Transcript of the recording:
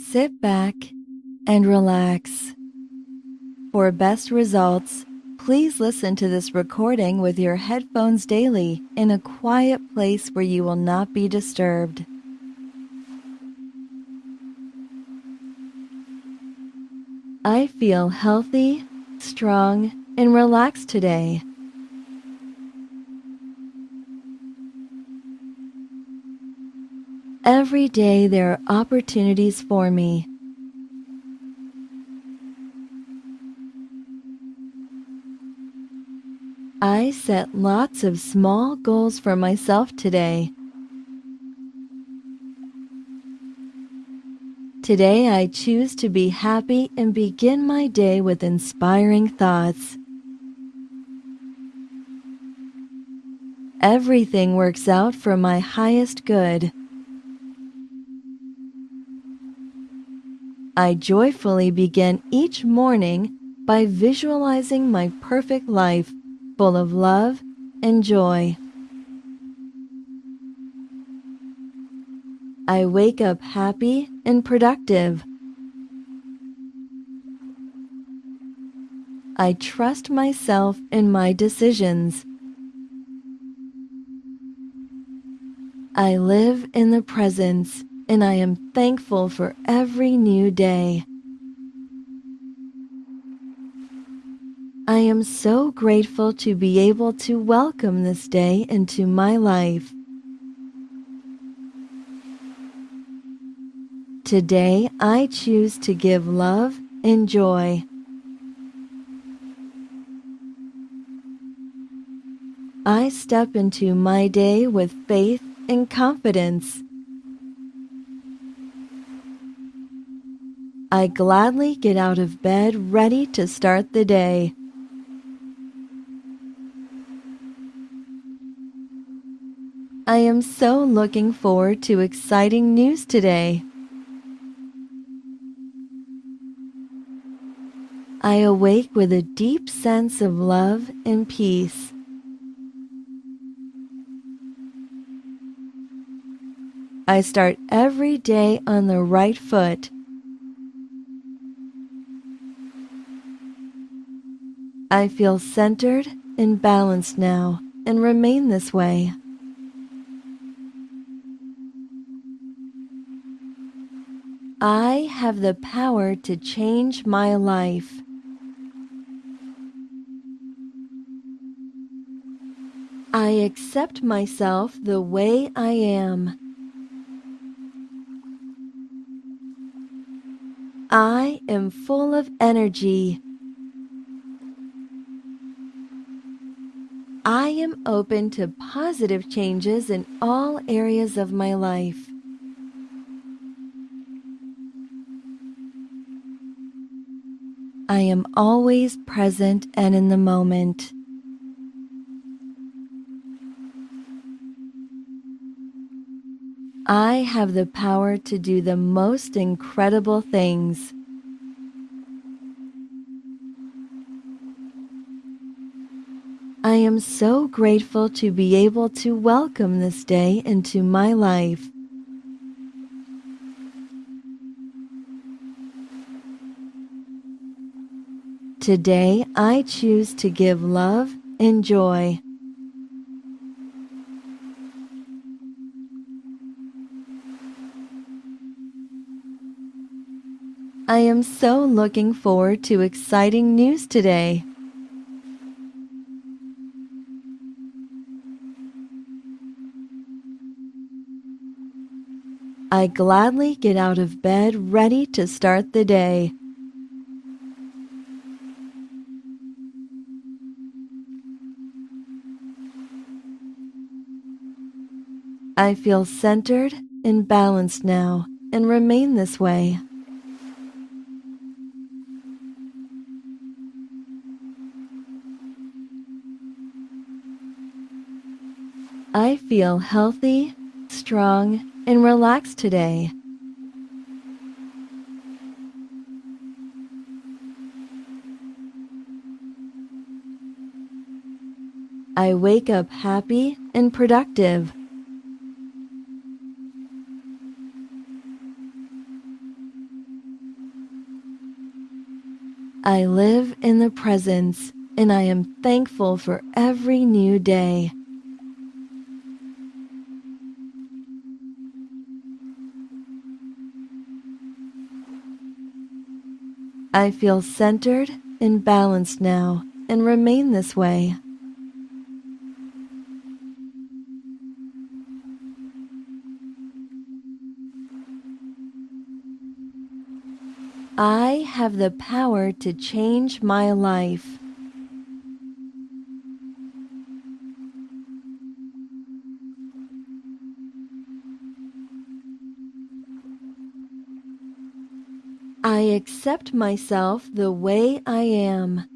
Sit back and relax. For best results, please listen to this recording with your headphones daily in a quiet place where you will not be disturbed. I feel healthy, strong, and relaxed today. Every day there are opportunities for me. I set lots of small goals for myself today. Today I choose to be happy and begin my day with inspiring thoughts. Everything works out for my highest good. I joyfully begin each morning by visualizing my perfect life full of love and joy. I wake up happy and productive. I trust myself in my decisions. I live in the presence and I am thankful for every new day. I am so grateful to be able to welcome this day into my life. Today I choose to give love and joy. I step into my day with faith and confidence. I gladly get out of bed ready to start the day. I am so looking forward to exciting news today. I awake with a deep sense of love and peace. I start every day on the right foot. I feel centered and balanced now and remain this way. I have the power to change my life. I accept myself the way I am. I am full of energy. I am open to positive changes in all areas of my life. I am always present and in the moment. I have the power to do the most incredible things. I am so grateful to be able to welcome this day into my life. Today I choose to give love and joy. I am so looking forward to exciting news today. I gladly get out of bed ready to start the day. I feel centered and balanced now and remain this way. I feel healthy, strong, and relax today. I wake up happy and productive. I live in the presence and I am thankful for every new day. I feel centered and balanced now and remain this way. I have the power to change my life. I accept myself the way I am.